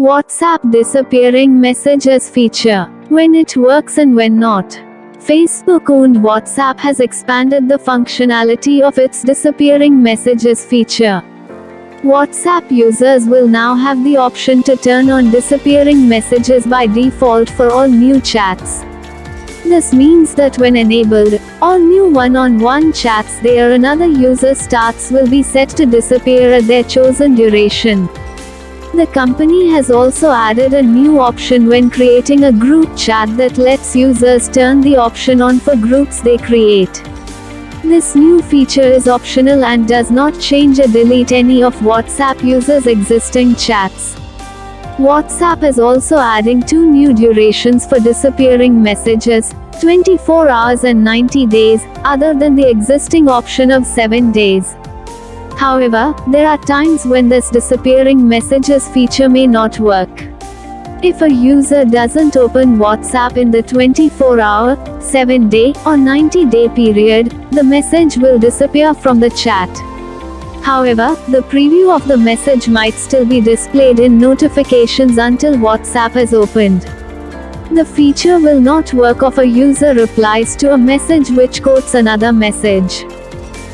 WhatsApp disappearing messages feature. When it works and when not. Facebook owned WhatsApp has expanded the functionality of its disappearing messages feature. WhatsApp users will now have the option to turn on disappearing messages by default for all new chats. This means that when enabled, all new one-on-one chats there another user starts will be set to disappear at their chosen duration. The company has also added a new option when creating a group chat that lets users turn the option on for groups they create. This new feature is optional and does not change or delete any of WhatsApp users' existing chats. WhatsApp is also adding two new durations for disappearing messages 24 hours and 90 days, other than the existing option of 7 days. However, there are times when this disappearing messages feature may not work. If a user doesn't open WhatsApp in the 24 hour, 7 day, or 90 day period, the message will disappear from the chat. However, the preview of the message might still be displayed in notifications until WhatsApp is opened. The feature will not work if a user replies to a message which quotes another message.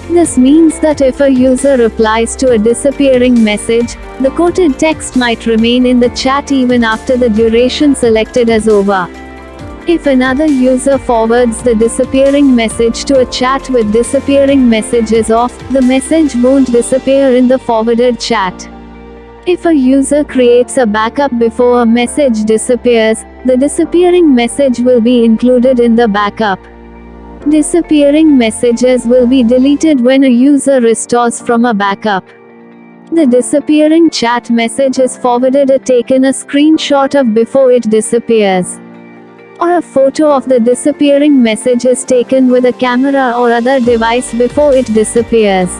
This means that if a user replies to a disappearing message, the quoted text might remain in the chat even after the duration selected is over. If another user forwards the disappearing message to a chat with disappearing messages off, the message won't disappear in the forwarded chat. If a user creates a backup before a message disappears, the disappearing message will be included in the backup. Disappearing messages will be deleted when a user restores from a backup. The disappearing chat message is forwarded or taken a screenshot of before it disappears. Or a photo of the disappearing message is taken with a camera or other device before it disappears.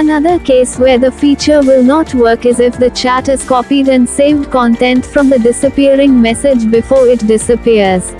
Another case where the feature will not work is if the chat is copied and saved content from the disappearing message before it disappears.